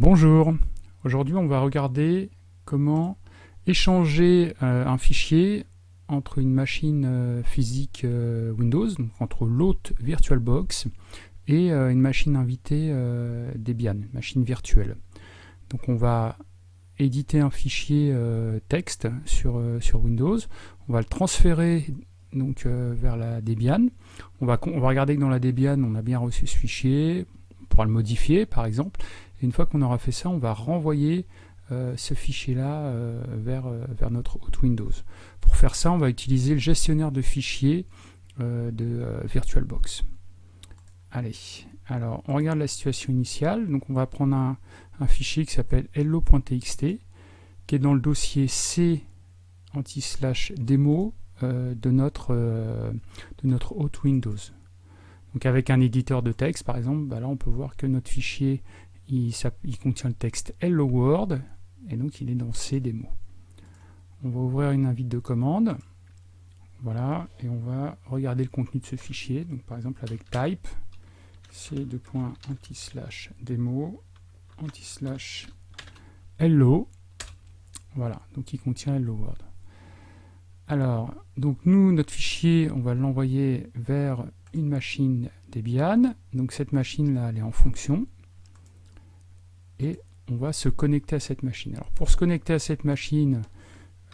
Bonjour, aujourd'hui on va regarder comment échanger euh, un fichier entre une machine euh, physique euh, Windows, entre l'hôte VirtualBox et une machine invitée Debian, machine virtuelle. Donc on va éditer un fichier texte sur, Windows, on va le transférer vers la Debian, on va, on va regarder que dans la Debian on a bien reçu ce fichier, on pourra le modifier par exemple, une fois qu'on aura fait ça, on va renvoyer euh, ce fichier-là euh, vers, euh, vers notre hot Windows. Pour faire ça, on va utiliser le gestionnaire de fichiers de VirtualBox. Allez, alors on regarde la situation initiale. Donc on va prendre un, fichier qui s'appelle hello.txt, qui est dans le dossier C anti-slash démo de notre, de notre hot Windows. Donc avec un éditeur de texte, par exemple, bah là on peut voir que notre fichier il, contient le texte Hello World, et donc il est dans C démo. On va ouvrir une invite de commande, voilà, et on va regarder le contenu de ce fichier, donc par exemple avec type, c anti slash démo, anti slash hello, voilà, donc il contient Hello World. Alors, donc nous, notre fichier, on va l'envoyer vers une machine Debian, donc cette machine là, elle est en fonction, et on va se connecter à cette machine. Alors pour se connecter à cette machine,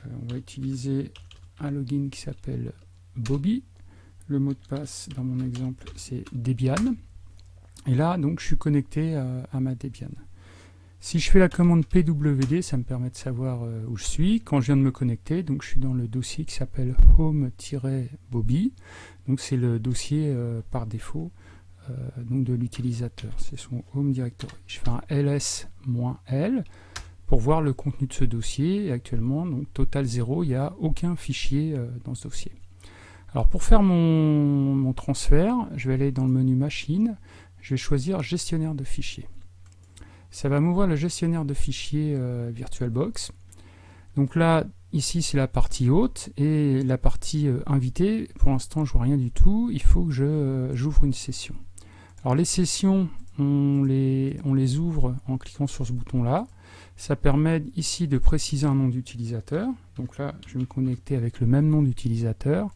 euh, on va utiliser un login qui s'appelle Bobby. Le mot de passe dans mon exemple c'est Debian. Et là donc je suis connecté à, ma Debian. Si je fais la commande pwd, ça me permet de savoir euh, où je suis. Quand je viens de me connecter, donc je suis dans le dossier qui s'appelle home-bobby. Donc c'est le dossier euh, par défaut donc de l'utilisateur. C'est son home directory. Je fais un ls-l pour voir le contenu de ce dossier. Et actuellement, donc total 0, il n'y a aucun fichier euh, dans ce dossier. Alors pour faire mon, transfert, je vais aller dans le menu machine, je vais choisir gestionnaire de fichiers. Ça va m'ouvrir le gestionnaire de fichiers euh, VirtualBox. Donc là, ici c'est la partie haute et la partie invitée, pour l'instant je vois rien du tout, il faut que j'ouvre une session. Alors les sessions, on les, ouvre en cliquant sur ce bouton-là. Ça permet ici de préciser un nom d'utilisateur. Donc là, je vais me connecter avec le même nom d'utilisateur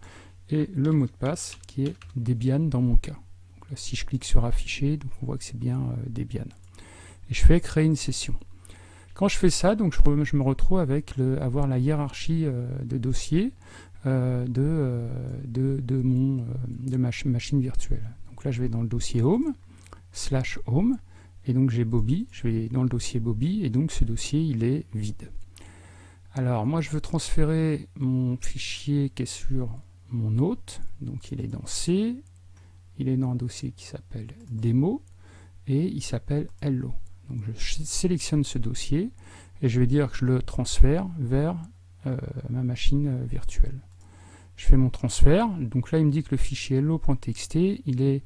et le mot de passe qui est Debian dans mon cas. Si je clique sur afficher, donc on voit que c'est bien euh, Debian. Et je fais créer une session. Quand je fais ça, je, me retrouve avec avoir la hiérarchie euh, de dossiers euh, de, mon, de ma machine virtuelle. Donc là, je vais dans le dossier Home, slash Home, et donc j'ai Bobby, je vais dans le dossier Bobby, et donc ce dossier, il est vide. Alors, moi, je veux transférer mon fichier qui est sur mon hôte, donc il est dans C, il est dans un dossier qui s'appelle démo, et il s'appelle hello. Donc je sélectionne ce dossier, et je vais dire que je le transfère vers euh, ma machine euh, virtuelle je fais mon transfert, donc là il me dit que le fichier hello.txt il est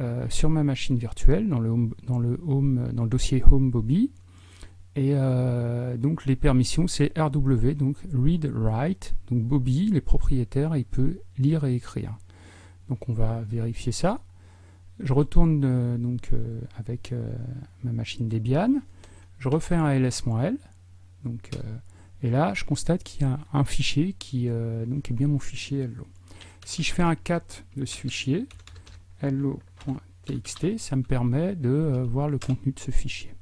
euh, sur ma machine virtuelle dans le, dans le, home, dans le dossier home Bobby. Et euh, donc les permissions c'est RW, donc read, write, donc Bobby, les propriétaires, il peut lire et écrire. Donc on va vérifier ça. Je retourne euh, donc avec ma machine Debian, je refais un ls-l, donc et là, je constate qu'il y a un fichier qui euh, donc est bien mon fichier hello. Si je fais un cat de ce fichier, hello.txt, ça me permet de euh, voir le contenu de ce fichier.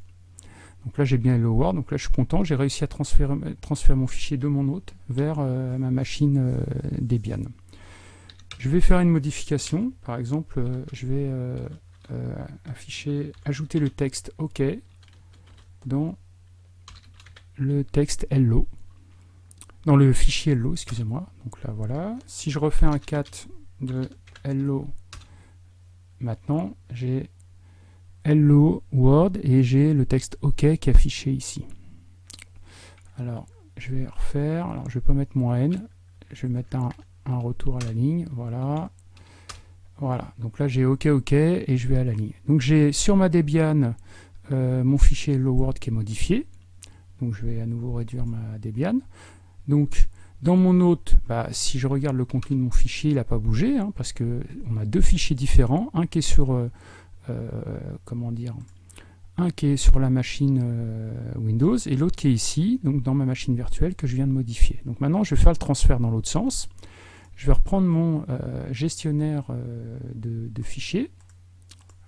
Donc là, j'ai bien hello world, donc là, je suis content, j'ai réussi à transférer, mon fichier de mon hôte vers euh, ma machine Debian. Je vais faire une modification, par exemple, je vais afficher, ajouter le texte OK dans le texte hello dans le fichier hello, excusez-moi. Donc là, voilà. Si je refais un cat de hello, maintenant, j'ai hello word et j'ai le texte OK qui est affiché ici. Alors, je vais refaire. Alors, je vais pas mettre moins n. Je vais mettre un, retour à la ligne. Voilà. Voilà. Donc là, j'ai OK, OK et je vais à la ligne. Donc, j'ai sur ma Debian euh, mon fichier hello world qui est modifié. Je vais à nouveau réduire ma Debian. Donc dans mon hôte, bah, si je regarde le contenu de mon fichier, il n'a pas bougé, hein, parce que on a deux fichiers différents, un qui est sur euh, euh, comment dire, un qui est sur la machine Windows et l'autre qui est ici, donc dans ma machine virtuelle que je viens de modifier. Donc maintenant, je vais faire le transfert dans l'autre sens. Je vais reprendre mon gestionnaire de, fichiers.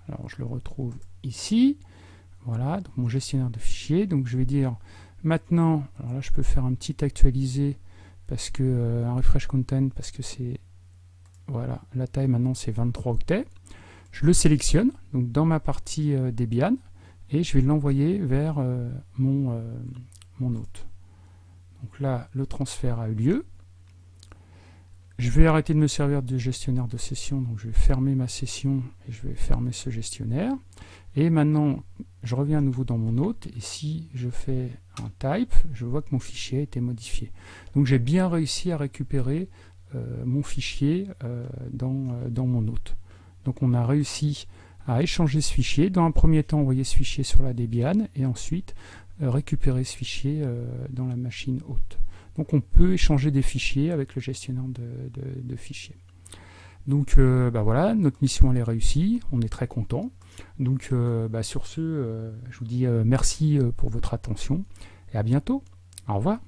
Alors, je le retrouve ici. Voilà, donc mon gestionnaire de fichiers. Donc, je vais dire maintenant, alors là, je peux faire un petit actualiser parce que un refresh content parce que c'est voilà, la taille maintenant c'est 23 octets. Je le sélectionne donc dans ma partie Debian et je vais l'envoyer vers euh, mon, euh, mon hôte. Donc là, le transfert a eu lieu. Je vais arrêter de me servir de gestionnaire de session, donc je vais fermer ma session et je vais fermer ce gestionnaire. Et maintenant, je reviens à nouveau dans mon hôte, et si je fais un type, je vois que mon fichier a été modifié. Donc j'ai bien réussi à récupérer euh, mon fichier dans, dans mon hôte. Donc on a réussi à échanger ce fichier. Dans un premier temps, envoyer ce fichier sur la Debian et ensuite euh, récupérer ce fichier euh, dans la machine haute. Donc on peut échanger des fichiers avec le gestionnaire de, fichiers. Donc euh, bah voilà, notre mission est réussie, on est très content. Donc bah sur ce, je vous dis merci pour votre attention et à bientôt. Au revoir.